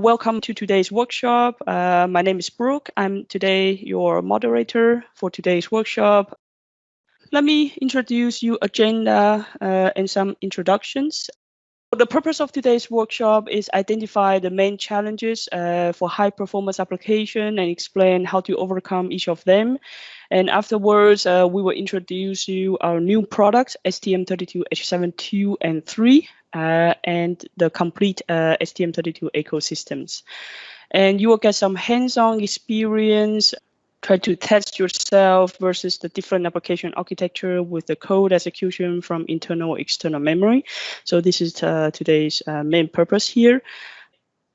Welcome to today's workshop. Uh, my name is Brooke. I'm today your moderator for today's workshop. Let me introduce you agenda uh, and some introductions. The purpose of today's workshop is identify the main challenges uh, for high performance application and explain how to overcome each of them. And afterwards, uh, we will introduce you our new products, STM32H72 and 3, uh, and the complete uh, STM32 ecosystems. And you will get some hands-on experience, try to test yourself versus the different application architecture with the code execution from internal external memory. So this is uh, today's uh, main purpose here.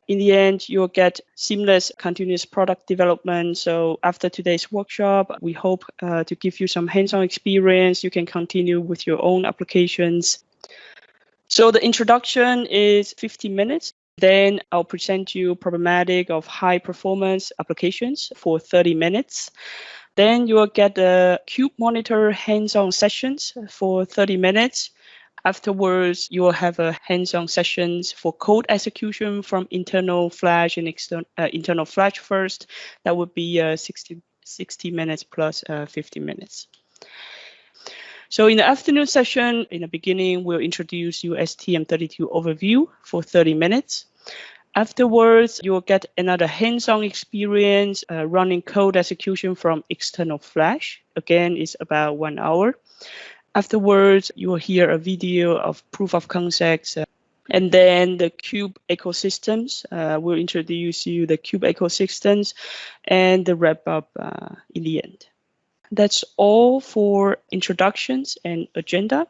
In the end, you'll get seamless continuous product development. So after today's workshop, we hope uh, to give you some hands-on experience. You can continue with your own applications so the introduction is 15 minutes. Then I'll present you problematic of high performance applications for 30 minutes. Then you will get the Cube Monitor hands-on sessions for 30 minutes. Afterwards, you will have a hands-on sessions for code execution from internal Flash and external uh, internal Flash first. That would be uh, 60, 60 minutes plus, uh, 50 minutes. So in the afternoon session, in the beginning, we'll introduce you STM32 overview for 30 minutes. Afterwards, you will get another hands-on experience uh, running code execution from external Flash. Again, it's about one hour. Afterwards, you will hear a video of proof of concepts. Uh, and then the Cube ecosystems uh, will introduce you the Cube ecosystems and the wrap up uh, in the end that's all for introductions and agenda.